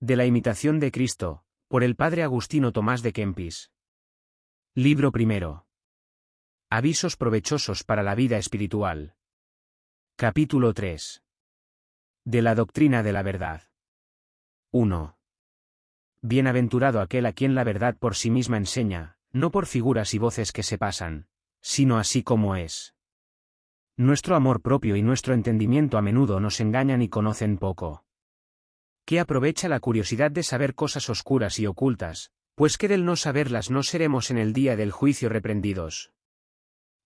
De la imitación de Cristo, por el padre Agustino Tomás de Kempis. Libro primero. Avisos provechosos para la vida espiritual. Capítulo 3. De la doctrina de la verdad. 1. Bienaventurado aquel a quien la verdad por sí misma enseña, no por figuras y voces que se pasan, sino así como es. Nuestro amor propio y nuestro entendimiento a menudo nos engañan y conocen poco. ¿Qué aprovecha la curiosidad de saber cosas oscuras y ocultas, pues que del no saberlas no seremos en el día del juicio reprendidos.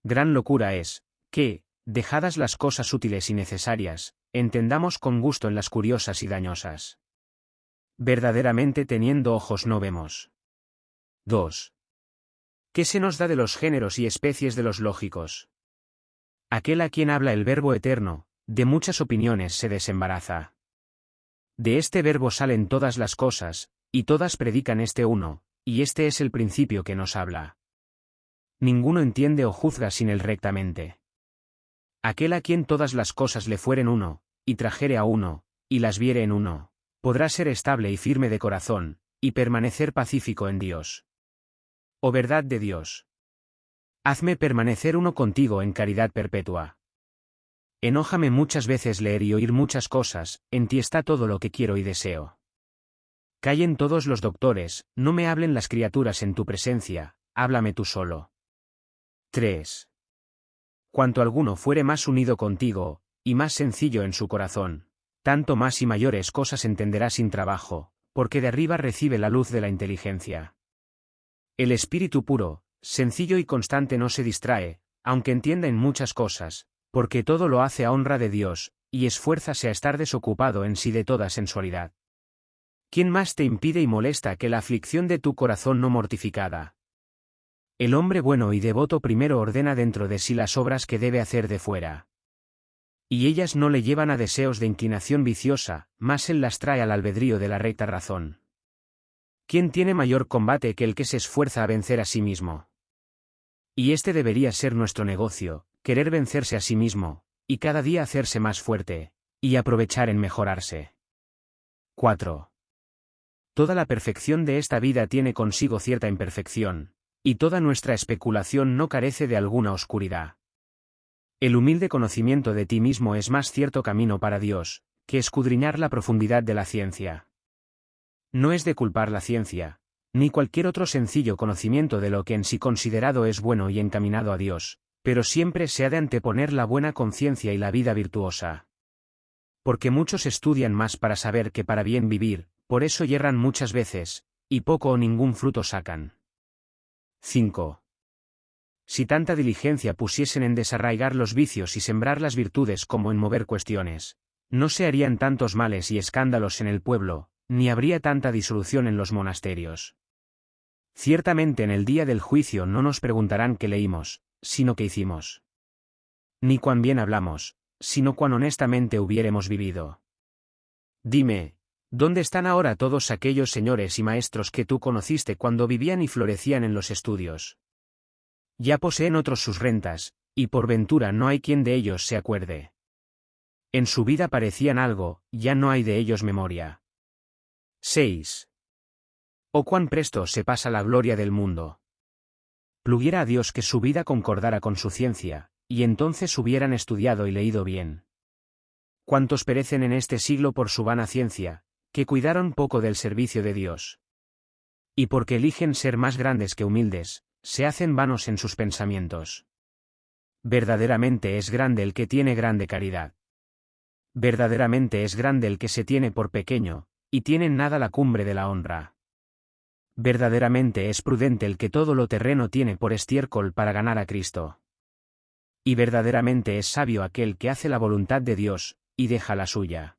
Gran locura es, que, dejadas las cosas útiles y necesarias, entendamos con gusto en las curiosas y dañosas. Verdaderamente teniendo ojos no vemos. 2. ¿Qué se nos da de los géneros y especies de los lógicos? Aquel a quien habla el Verbo eterno, de muchas opiniones se desembaraza. De este verbo salen todas las cosas, y todas predican este uno, y este es el principio que nos habla. Ninguno entiende o juzga sin él rectamente. Aquel a quien todas las cosas le fueren uno, y trajere a uno, y las viere en uno, podrá ser estable y firme de corazón, y permanecer pacífico en Dios. Oh verdad de Dios. Hazme permanecer uno contigo en caridad perpetua. Enójame muchas veces leer y oír muchas cosas, en ti está todo lo que quiero y deseo. Callen todos los doctores, no me hablen las criaturas en tu presencia, háblame tú solo. 3. Cuanto alguno fuere más unido contigo, y más sencillo en su corazón, tanto más y mayores cosas entenderá sin trabajo, porque de arriba recibe la luz de la inteligencia. El espíritu puro, sencillo y constante no se distrae, aunque entienda en muchas cosas, porque todo lo hace a honra de Dios, y esfuérzase a estar desocupado en sí de toda sensualidad. ¿Quién más te impide y molesta que la aflicción de tu corazón no mortificada? El hombre bueno y devoto primero ordena dentro de sí las obras que debe hacer de fuera. Y ellas no le llevan a deseos de inclinación viciosa, más él las trae al albedrío de la recta razón. ¿Quién tiene mayor combate que el que se esfuerza a vencer a sí mismo? Y este debería ser nuestro negocio, querer vencerse a sí mismo, y cada día hacerse más fuerte, y aprovechar en mejorarse. 4. Toda la perfección de esta vida tiene consigo cierta imperfección, y toda nuestra especulación no carece de alguna oscuridad. El humilde conocimiento de ti mismo es más cierto camino para Dios, que escudriñar la profundidad de la ciencia. No es de culpar la ciencia, ni cualquier otro sencillo conocimiento de lo que en sí considerado es bueno y encaminado a Dios, pero siempre se ha de anteponer la buena conciencia y la vida virtuosa. Porque muchos estudian más para saber que para bien vivir, por eso yerran muchas veces, y poco o ningún fruto sacan. 5. Si tanta diligencia pusiesen en desarraigar los vicios y sembrar las virtudes como en mover cuestiones, no se harían tantos males y escándalos en el pueblo, ni habría tanta disolución en los monasterios. Ciertamente en el día del juicio no nos preguntarán qué leímos, sino qué hicimos. Ni cuán bien hablamos, sino cuán honestamente hubiéremos vivido. Dime, ¿Dónde están ahora todos aquellos señores y maestros que tú conociste cuando vivían y florecían en los estudios? Ya poseen otros sus rentas, y por ventura no hay quien de ellos se acuerde. En su vida parecían algo, ya no hay de ellos memoria. 6. Oh cuán presto se pasa la gloria del mundo. Pluguiera a Dios que su vida concordara con su ciencia, y entonces hubieran estudiado y leído bien. ¿Cuántos perecen en este siglo por su vana ciencia, que cuidaron poco del servicio de Dios. Y porque eligen ser más grandes que humildes, se hacen vanos en sus pensamientos. Verdaderamente es grande el que tiene grande caridad. Verdaderamente es grande el que se tiene por pequeño, y tiene nada la cumbre de la honra. Verdaderamente es prudente el que todo lo terreno tiene por estiércol para ganar a Cristo. Y verdaderamente es sabio aquel que hace la voluntad de Dios, y deja la suya.